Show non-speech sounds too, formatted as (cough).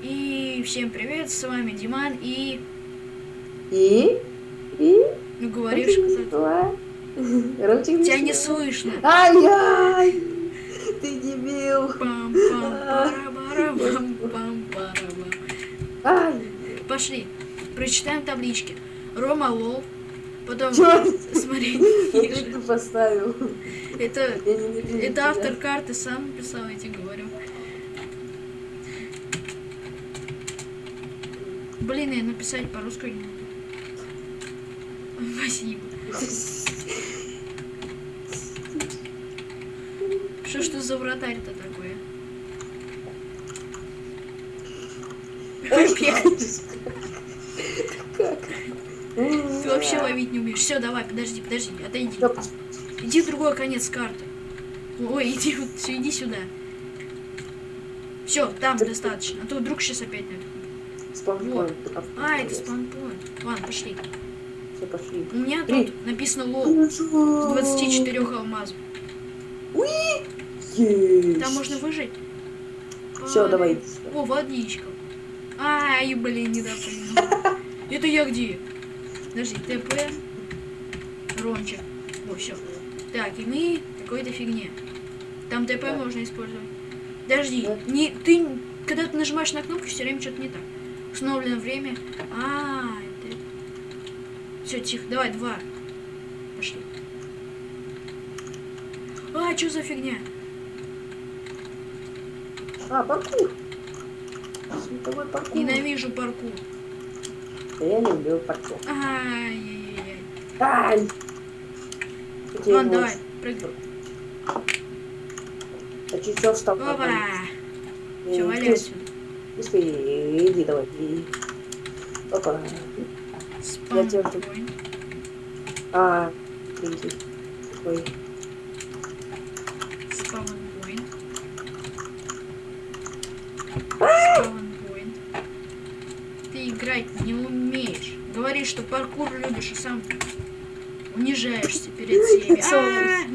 И всем привет, с вами Диман и... И? И? Ну говоришь, кстати. (laughs) Ромчик Тебя не слышно. Ай-яй! Ты дебил! пам пам пам пам! Пошли, прочитаем таблички. Рома Лол. Потом, ниже. (laughs) только поставил. Это, это автор карты сам писал, я тебе говорю. Блин, я написать по-русски не могу. Спасибо. Что ж ты за вратарь-то такое? Опять. Как? Ты вообще ловить не умеешь. Все, давай, подожди, подожди, отойди. Иди в другой конец карты. Ой, иди, вот, иди сюда. Все, там достаточно. А то вдруг сейчас опять на спанпоинт. А, это спанпоинт. Ладно, пошли. Все, пошли. У меня тут написано лол. С 24 алмазов. Есть. Там можно выжить. Все, А, давай. О, водичка. Ай, блин, не допрыгнул. (laughs) Это я где? Подожди, ТП. Ромчик. О, все. Так, и мы какой-то фигне. Там ТП Да. можно использовать. Подожди, Да. не, ты, когда ты нажимаешь на кнопку, все время что-то не так. Установлено время. А, это... Все, тихо, давай, два. Пошли. А, что за фигня? А, паркур. Световой паркур. Ненавижу паркур. Я люблю паркур. Ай-яй-яй. Ай! Ладно, давай, прыгай. А чуть все встал. Опа! Все, валяй отсюда. Успей, иди давай. и- Опа. Я тебя. А, иди. Ой. Спаунпоинт. Спаунпоинт. Ты играть не умеешь. Говоришь, что паркур любишь, и сам унижаешься перед всеми. А!